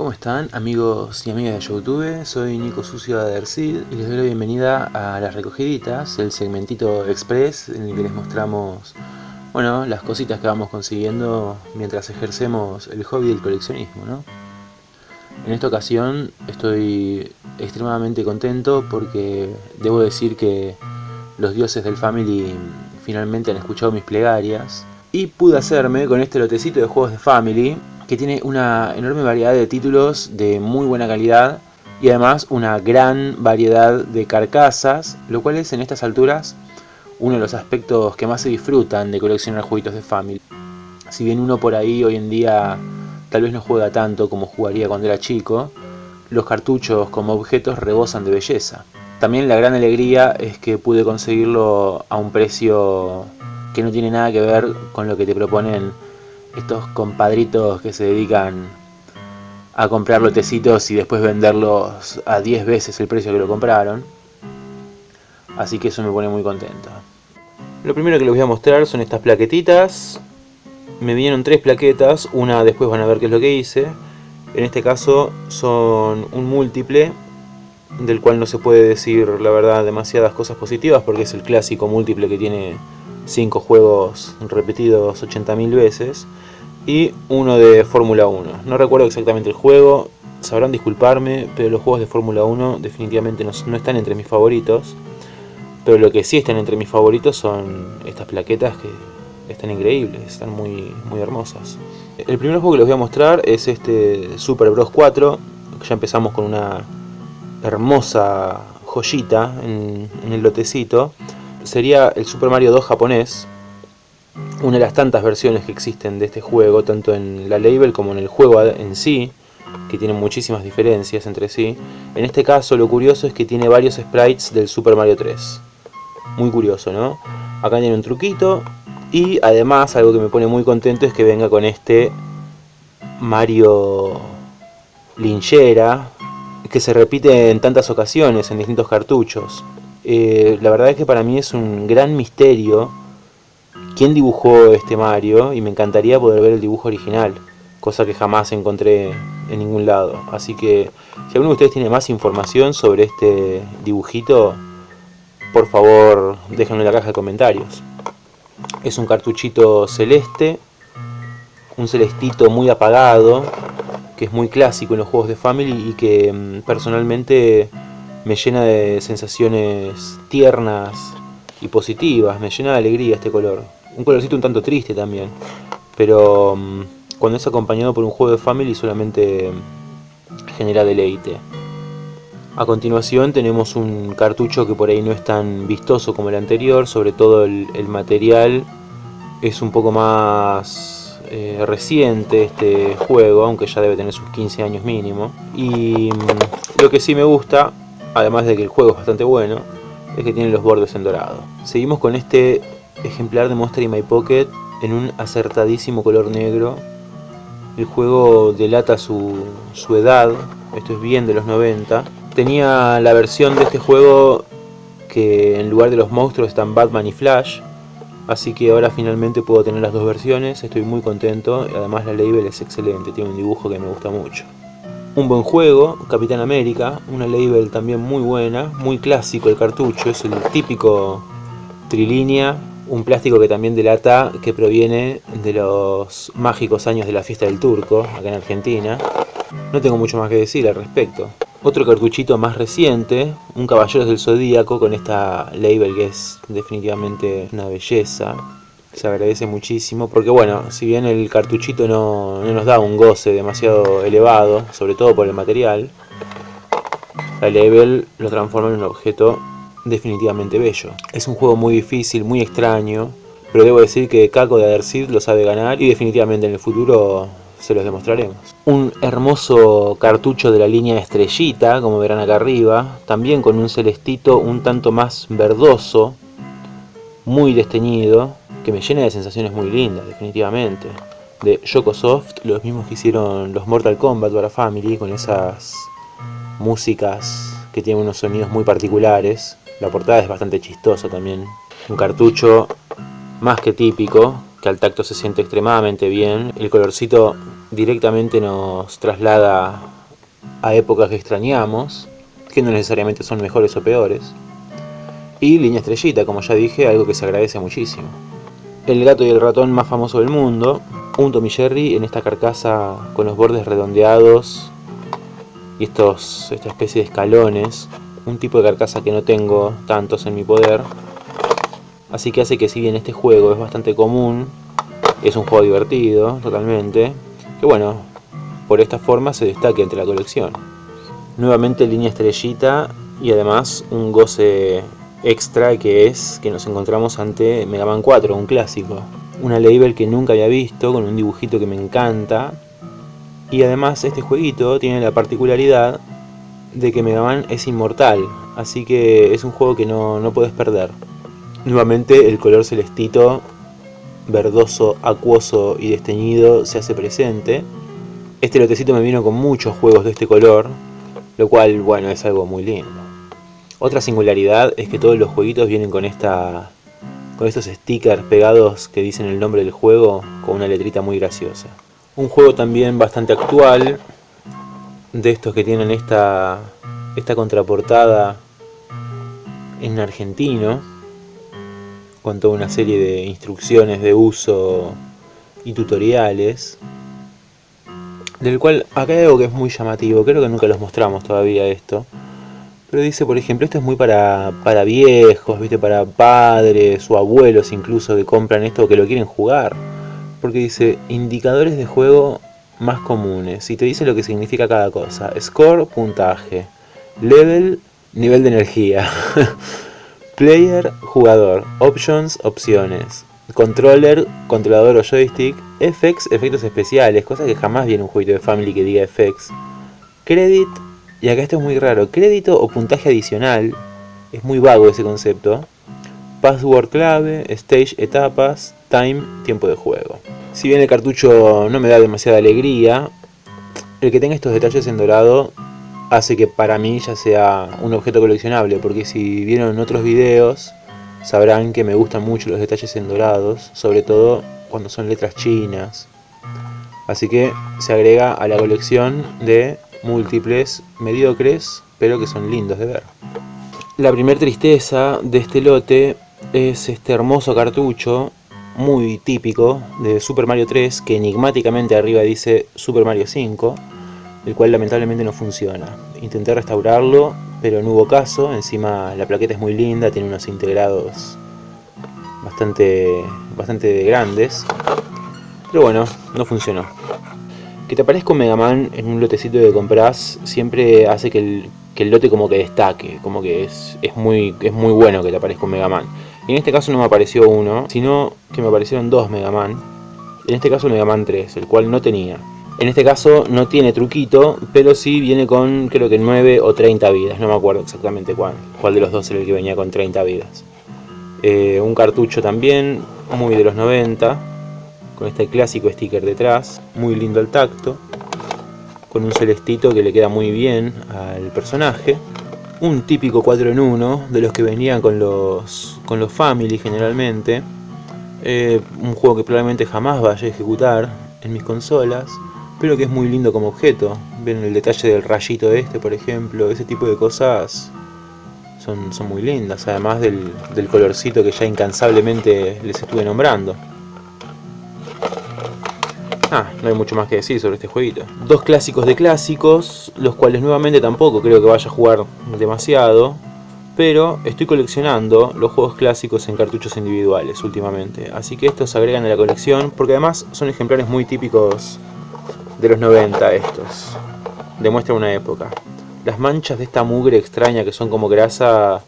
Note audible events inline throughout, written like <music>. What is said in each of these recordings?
¿Cómo están amigos y amigas de Youtube? Soy Nico Sucio de Adercid y les doy la bienvenida a Las Recogiditas, el segmentito express en el que les mostramos bueno, las cositas que vamos consiguiendo mientras ejercemos el hobby del coleccionismo. En esta ocasión estoy extremadamente contento porque debo decir que los dioses del Family finalmente han escuchado mis plegarias y pude hacerme con este lotecito de juegos de Family que tiene una enorme variedad de títulos de muy buena calidad y además una gran variedad de carcasas, lo cual es en estas alturas uno de los aspectos que más se disfrutan de coleccionar jueguitos de Family. Si bien uno por ahí hoy en día tal vez no juega tanto como jugaría cuando era chico, los cartuchos como objetos rebosan de belleza. También la gran alegría es que pude conseguirlo a un precio que no tiene nada que ver con lo que te proponen estos compadritos que se dedican a comprar lotecitos y después venderlos a 10 veces el precio que lo compraron. Así que eso me pone muy contento. Lo primero que les voy a mostrar son estas plaquetitas. Me vinieron tres plaquetas, una después van a ver qué es lo que hice. En este caso son un múltiple, del cual no se puede decir la verdad demasiadas cosas positivas porque es el clásico múltiple que tiene 5 juegos repetidos 80.000 veces y uno de Fórmula 1. No recuerdo exactamente el juego, sabrán disculparme, pero los juegos de Fórmula 1 definitivamente no, no, están entre mis favoritos. Pero lo que sí están entre mis favoritos son estas plaquetas que están increíbles, están muy, muy hermosas. El primer juego que les voy a mostrar es este Super Bros 4, ya empezamos con una hermosa joyita en, en el lotecito sería el Super Mario 2 japonés, una de las tantas versiones que existen de este juego, tanto en la label como en el juego en sí, que tienen muchísimas diferencias entre sí. En este caso lo curioso es que tiene varios sprites del Super Mario 3. Muy curioso, ¿no? Acá tiene un truquito y además algo que me pone muy contento es que venga con este Mario linchera que se repite en tantas ocasiones en distintos cartuchos. Eh, la verdad es que para mí es un gran misterio quién dibujó este Mario y me encantaría poder ver el dibujo original, cosa que jamás encontré en ningún lado. Así que si alguno de ustedes tiene más información sobre este dibujito, por favor déjenlo en la caja de comentarios. Es un cartuchito celeste, un celestito muy apagado, que es muy clásico en los juegos de Family y que mm, personalmente me llena de sensaciones tiernas y positivas, me llena de alegría este color. Un colorcito un tanto triste también, pero mm, cuando es acompañado por un juego de family solamente genera deleite. A continuación tenemos un cartucho que por ahí no es tan vistoso como el anterior, sobre todo el, material es un poco más eh, reciente este juego, aunque ya debe tener sus 15 años mínimo. Y mm, lo que sí me gusta además de que el juego es bastante bueno, es que tiene los bordes en dorado. Seguimos con este ejemplar de Monster in My Pocket en un acertadísimo color negro. El juego delata su, su edad, esto es bien de los 90. Tenía la versión de este juego que en lugar de los monstruos están Batman y Flash. Así que ahora finalmente puedo tener las dos versiones, estoy muy contento. Además la label es excelente, tiene un dibujo que me gusta mucho. Un buen juego, Capitán América, una label también muy buena, muy clásico el cartucho, es el típico trilínea, un plástico que también delata que proviene de los mágicos años de la fiesta del turco, acá en Argentina. No tengo mucho más que decir al respecto. Otro cartuchito más reciente, un Caballeros del Zodíaco con esta label que es definitivamente una belleza se agradece muchísimo porque bueno, si bien el cartuchito no, nos da un goce demasiado elevado, sobre todo por el material, la level lo transforma en un objeto definitivamente bello. Es un juego muy difícil, muy extraño, pero debo decir que Kako de Adersid lo sabe ganar y definitivamente en el futuro se los demostraremos. Un hermoso cartucho de la línea estrellita, como verán acá arriba, también con un celestito un tanto más verdoso, muy desteñido, que me llena de sensaciones muy lindas, definitivamente. De Yokosoft, los mismos que hicieron los Mortal Kombat para Family, con esas músicas que tienen unos sonidos muy particulares. La portada es bastante chistosa también. Un cartucho más que típico, que al tacto se siente extremadamente bien. El colorcito directamente nos traslada a épocas que extrañamos, que no necesariamente son mejores o peores. Y línea estrellita, como ya dije, algo que se agradece muchísimo. El gato y el ratón más famoso del mundo, un Tommy Jerry en esta carcasa con los bordes redondeados y estos, esta especie de escalones, un tipo de carcasa que no tengo tantos en mi poder, así que hace que si bien este juego es bastante común, es un juego divertido, totalmente, que bueno, por esta forma se destaque entre la colección. Nuevamente línea estrellita y además un goce extra que es que nos encontramos ante Mega Man 4, un clásico. Una label que nunca había visto, con un dibujito que me encanta. Y además este jueguito tiene la particularidad de que Mega Man es inmortal, así que es un juego que no, no puedes perder. Nuevamente el color celestito, verdoso, acuoso y desteñido se hace presente. Este lotecito me vino con muchos juegos de este color, lo cual, bueno, es algo muy lindo. Otra singularidad es que todos los jueguitos vienen con esta con estos stickers pegados que dicen el nombre del juego con una letrita muy graciosa. Un juego también bastante actual, de estos que tienen esta, esta contraportada en argentino, con toda una serie de instrucciones de uso y tutoriales, del cual acá hay algo que es muy llamativo, creo que nunca los mostramos todavía esto, pero dice, por ejemplo, esto es muy para, para viejos, ¿viste? para padres o abuelos incluso que compran esto o que lo quieren jugar. Porque dice, indicadores de juego más comunes. Y te dice lo que significa cada cosa. Score, puntaje. Level, nivel de energía. <laughs> Player, jugador. Options, opciones. Controller, controlador o joystick. Effects, efectos especiales. Cosa que jamás viene un jueguito de Family que diga effects. Credit, y acá esto es muy raro. Crédito o puntaje adicional. Es muy vago ese concepto. Password clave, stage etapas, time, tiempo de juego. Si bien el cartucho no me da demasiada alegría, el que tenga estos detalles en dorado hace que para mí ya sea un objeto coleccionable, porque si vieron otros videos sabrán que me gustan mucho los detalles en dorados, sobre todo cuando son letras chinas. Así que se agrega a la colección de múltiples, mediocres, pero que son lindos de ver. La primer tristeza de este lote es este hermoso cartucho, muy típico, de Super Mario 3, que enigmáticamente arriba dice Super Mario 5, el cual lamentablemente no funciona. Intenté restaurarlo, pero no hubo caso, encima la plaqueta es muy linda, tiene unos integrados bastante, bastante grandes, pero bueno, no funcionó. Que te aparezca un Mega Man en un lotecito que compras siempre hace que el, lote como que destaque, como que es, es, muy, es muy bueno que te aparezca un Mega Man. Y en este caso no me apareció uno, sino que me aparecieron dos Mega Man. En este caso el Mega Man 3, el cual no tenía. En este caso no tiene truquito, pero sí viene con creo que 9 o 30 vidas, no me acuerdo exactamente cuál, cuál de los dos era el que venía con 30 vidas. Eh, un cartucho también, muy de los 90, con este clásico sticker detrás, muy lindo al tacto, con un celestito que le queda muy bien al personaje, un típico 4 en 1 de los que venían con los, con los Family generalmente, eh, un juego que probablemente jamás vaya a ejecutar en mis consolas, pero que es muy lindo como objeto, ven el detalle del rayito este por ejemplo, ese tipo de cosas son, son muy lindas, además del, del colorcito que ya incansablemente les estuve nombrando. Ah, no hay mucho más que decir sobre este jueguito. Dos clásicos de clásicos, los cuales nuevamente tampoco creo que vaya a jugar demasiado. Pero estoy coleccionando los juegos clásicos en cartuchos individuales últimamente. Así que estos se agregan a la colección porque además son ejemplares muy típicos de los 90 estos. Demuestran una época. Las manchas de esta mugre extraña que son como grasa...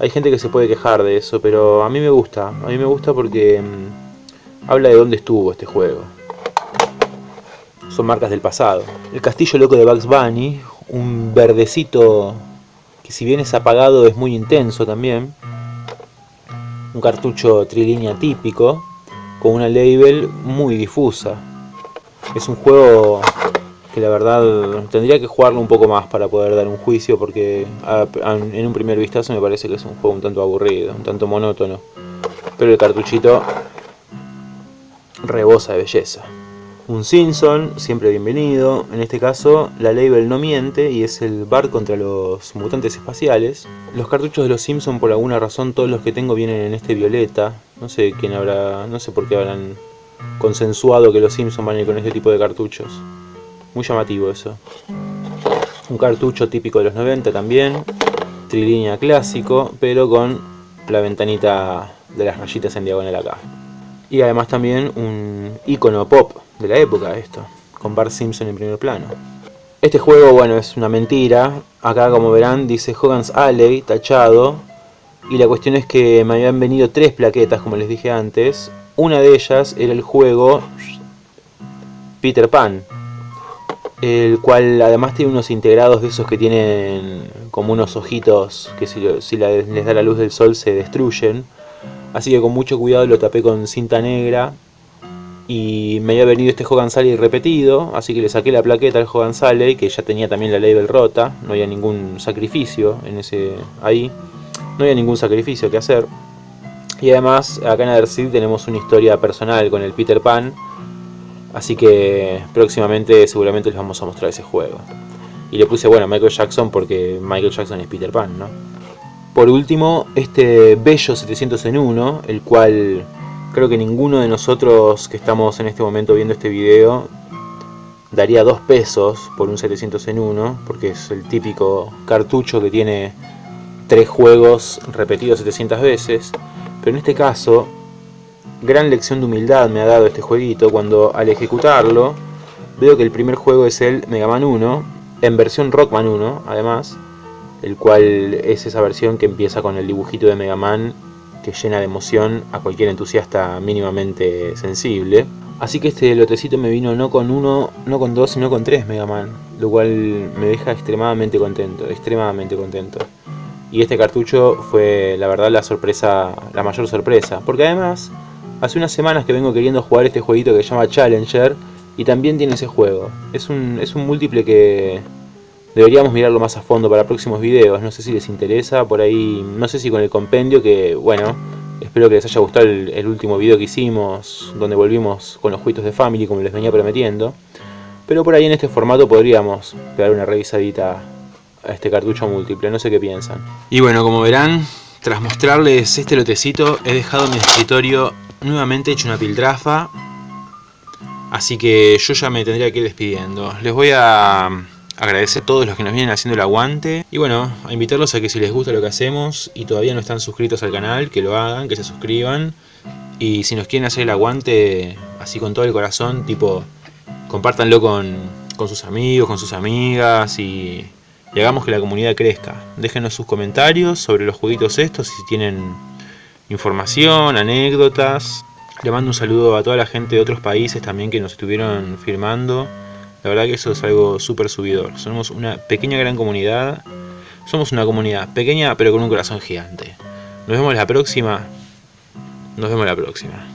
Hay gente que se puede quejar de eso, pero a mí me gusta. A mí me gusta porque mm, habla de dónde estuvo este juego son marcas del pasado. El castillo loco de Bugs Bunny, un verdecito que si bien es apagado es muy intenso también. Un cartucho trilínea típico, con una label muy difusa. Es un juego que la verdad tendría que jugarlo un poco más para poder dar un juicio porque en un primer vistazo me parece que es un juego un tanto aburrido, un tanto monótono. Pero el cartuchito rebosa de belleza. Un Simpson, siempre bienvenido. En este caso, la label no miente y es el bar contra los mutantes espaciales. Los cartuchos de los Simpson, por alguna razón, todos los que tengo vienen en este violeta. No sé quién habrá, no sé por qué habrán consensuado que los Simpson van a ir con este tipo de cartuchos. Muy llamativo eso. Un cartucho típico de los 90 también. Trilínea clásico, pero con la ventanita de las rayitas en diagonal acá. Y además también un icono pop de la época esto, con Bart Simpson en primer plano. Este juego, bueno, es una mentira. Acá, como verán, dice Hogan's Alley, tachado. Y la cuestión es que me habían venido tres plaquetas, como les dije antes. Una de ellas era el juego Peter Pan. El cual además tiene unos integrados de esos que tienen como unos ojitos que si, les da la luz del sol se destruyen. Así que con mucho cuidado lo tapé con cinta negra y me había venido este Hogan Sally repetido, así que le saqué la plaqueta al Hogan Sally, que ya tenía también la label rota, no había ningún sacrificio en ese ahí, no había ningún sacrificio que hacer. Y además, acá en Other tenemos una historia personal con el Peter Pan, así que próximamente seguramente les vamos a mostrar ese juego. Y le puse, bueno, Michael Jackson porque Michael Jackson es Peter Pan, ¿no? Por último, este bello 700 en 1, el cual Creo que ninguno de nosotros que estamos en este momento viendo este video daría dos pesos por un 700 en 1, porque es el típico cartucho que tiene tres juegos repetidos 700 veces. Pero en este caso, gran lección de humildad me ha dado este jueguito cuando al ejecutarlo veo que el primer juego es el Mega Man 1, en versión Rockman 1 además, el cual es esa versión que empieza con el dibujito de Mega Man que llena de emoción a cualquier entusiasta mínimamente sensible. Así que este lotecito me vino no con uno, no con dos, sino con tres Mega Man, lo cual me deja extremadamente contento, extremadamente contento. Y este cartucho fue la verdad la sorpresa, la mayor sorpresa, porque además hace unas semanas que vengo queriendo jugar este jueguito que se llama Challenger y también tiene ese juego. Es un, es un múltiple que Deberíamos mirarlo más a fondo para próximos videos, no sé si les interesa, por ahí, no sé si con el compendio que, bueno, espero que les haya gustado el, último video que hicimos, donde volvimos con los juegos de Family, como les venía prometiendo. Pero por ahí en este formato podríamos pegar una revisadita a este cartucho múltiple, no sé qué piensan. Y bueno, como verán, tras mostrarles este lotecito, he dejado mi escritorio nuevamente hecho una piltrafa. Así que yo ya me tendría que ir despidiendo. Les voy a agradecer a todos los que nos vienen haciendo el aguante y bueno, a invitarlos a que si les gusta lo que hacemos y todavía no están suscritos al canal, que lo hagan, que se suscriban y si nos quieren hacer el aguante así con todo el corazón, tipo compártanlo con, con sus amigos, con sus amigas y, hagamos que la comunidad crezca. Déjenos sus comentarios sobre los jueguitos estos, si tienen información, anécdotas. Le mando un saludo a toda la gente de otros países también que nos estuvieron firmando. La verdad que eso es algo súper subidor. Somos una pequeña gran comunidad. Somos una comunidad pequeña pero con un corazón gigante. Nos vemos la próxima. Nos vemos la próxima.